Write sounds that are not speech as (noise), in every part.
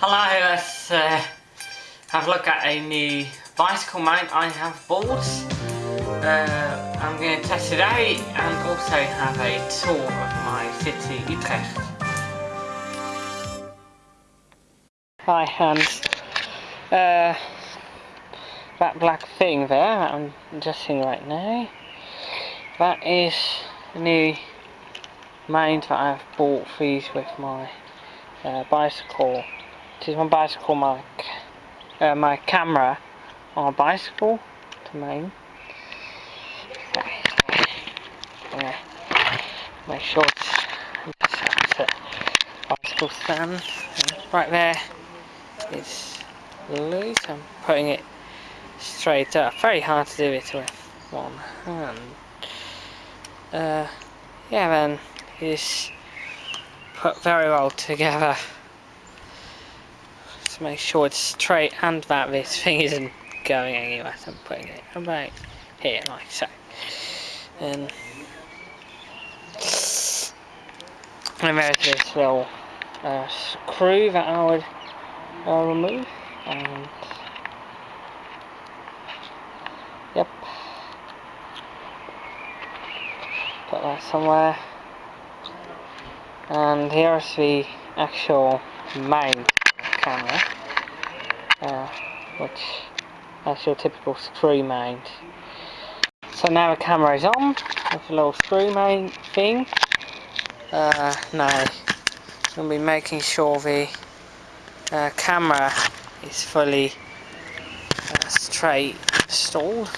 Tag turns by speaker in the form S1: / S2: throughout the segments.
S1: Hello, let's uh, have a look at a new bicycle mount I have bought. Uh, I'm going to test it out and also have a tour of my city, Utrecht. Hi hands. Uh, that black thing there that I'm adjusting right now, that is the new mount that I've bought for use with my uh, bicycle is my bicycle mic, uh, my camera on a bicycle to. Okay. Yeah. Make bicycle stand. right there it's loose. I'm putting it straight up. Very hard to do it with one hand. Uh, yeah then it's put very well together to make sure it's straight and that this (laughs) thing isn't going anywhere. So I'm putting it about here like so. And, and there's this little uh, screw that I would uh, remove and yep put that somewhere and here's the actual uh, which that's your typical screw mount. So now the camera is on, with a little screw mount thing. Uh, now, to be making sure the uh, camera is fully uh, straight installed.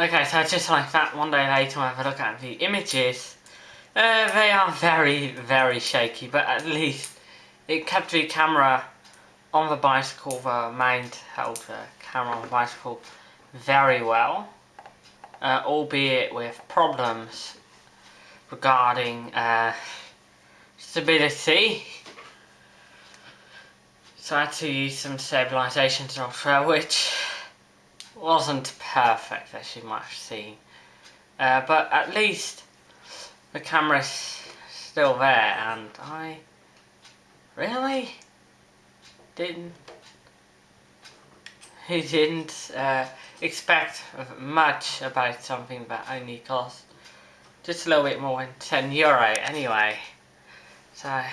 S1: Okay, so just like that, one day later when I look at the images, uh, they are very, very shaky, but at least it kept the camera on the bicycle, the mount held the camera on the bicycle very well, uh, albeit with problems regarding uh, stability. So I had to use some stabilization software, which wasn't perfect as you might have seen. Uh, but at least the camera's still there and I really didn't (laughs) he didn't uh, expect much about something that only cost just a little bit more than 10 euro anyway so I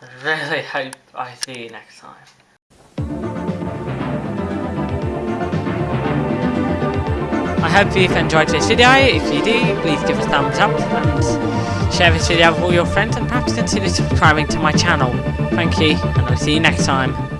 S1: (laughs) really hope I see you next time hope you've enjoyed this video. If you do, please give us a thumbs up and share this video with all your friends and perhaps consider subscribing to my channel. Thank you, and I'll see you next time.